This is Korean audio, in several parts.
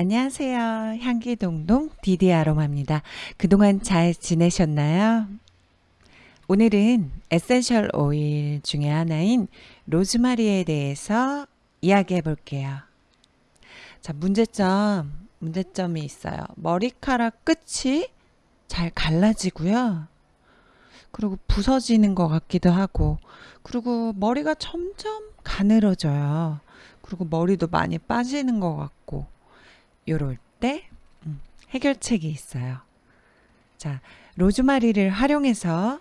안녕하세요. 향기동동 디디 아로마입니다. 그동안 잘 지내셨나요? 오늘은 essential oil 중에 하나인 로즈마리에 대해서 이야기해 볼게요. 자, 문제점, 문제점이 있어요. 머리카락 끝이 잘 갈라지고요. 그리고 부서지는 것 같기도 하고, 그리고 머리가 점점 가늘어져요. 그리고 머리도 많이 빠지는 것 같고, 요럴 때 음, 해결책이 있어요. 자, 로즈마리를 활용해서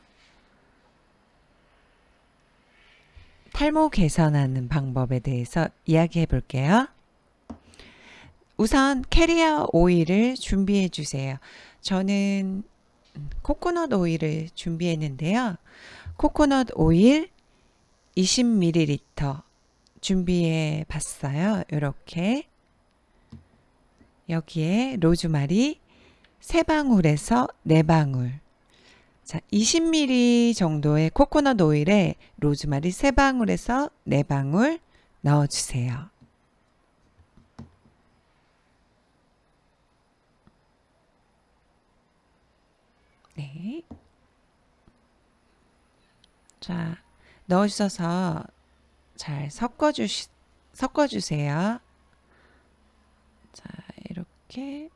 탈모 개선하는 방법에 대해서 이야기해 볼게요. 우선 캐리어 오일을 준비해 주세요. 저는 코코넛 오일을 준비했는데요. 코코넛 오일 20ml 준비해 봤어요. 이렇게 여기에 로즈마리 3방울에서 4방울 자, 20ml 정도의 코코넛 오일에 로즈마리 3방울에서 4방울 넣어주세요. 네. 자, 넣으셔서 잘 섞어주시, 섞어주세요. 이렇게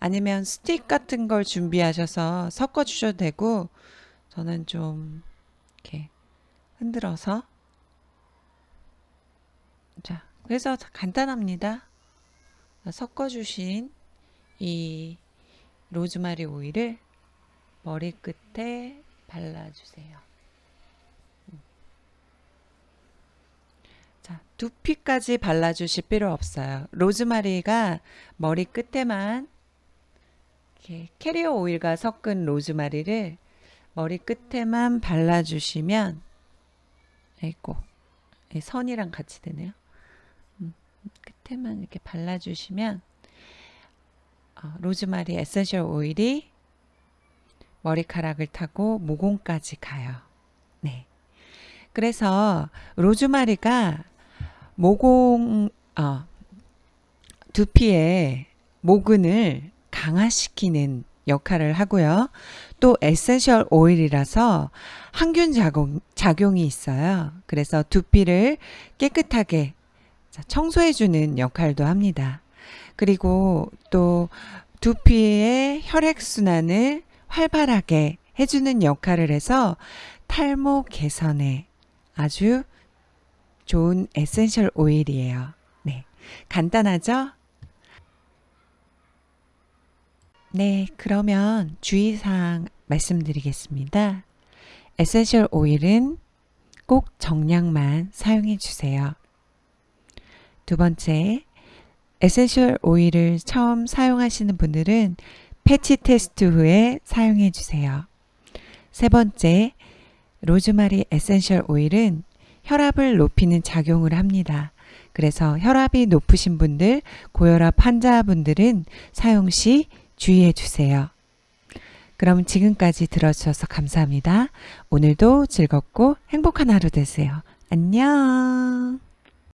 아니면 스틱 같은 걸 준비하셔서 섞어 주셔도 되고 저는 좀 이렇게 흔들어서. 자 그래서 간단합니다. 섞어 주신 이 로즈마리 오일을 머리끝에 발라주세요 자, 두피까지 발라주실 필요 없어요. 로즈마리가 머리 끝에만 이렇게 캐리어 오일과 섞은 로즈마리를 머리 끝에만 발라주시면 아이고 선이랑 같이 되네요. 음, 끝에만 이렇게 발라주시면 어, 로즈마리 에센셜 오일이 머리카락을 타고 모공까지 가요. 네. 그래서 로즈마리가 모공 어, 두피의 모근을 강화시키는 역할을 하고요. 또 에센셜 오일이라서 항균 작용, 작용이 있어요. 그래서 두피를 깨끗하게 청소해주는 역할도 합니다. 그리고 또 두피의 혈액순환을 활발하게 해주는 역할을 해서 탈모 개선에 아주 좋은 에센셜 오일이에요. 네. 간단하죠? 네, 그러면 주의사항 말씀드리겠습니다. 에센셜 오일은 꼭 정량만 사용해 주세요. 두 번째, 에센셜 오일을 처음 사용하시는 분들은 패치 테스트 후에 사용해 주세요. 세 번째, 로즈마리 에센셜 오일은 혈압을 높이는 작용을 합니다. 그래서 혈압이 높으신 분들, 고혈압 환자분들은 사용 시 주의해 주세요. 그럼 지금까지 들어주셔서 감사합니다. 오늘도 즐겁고 행복한 하루 되세요. 안녕.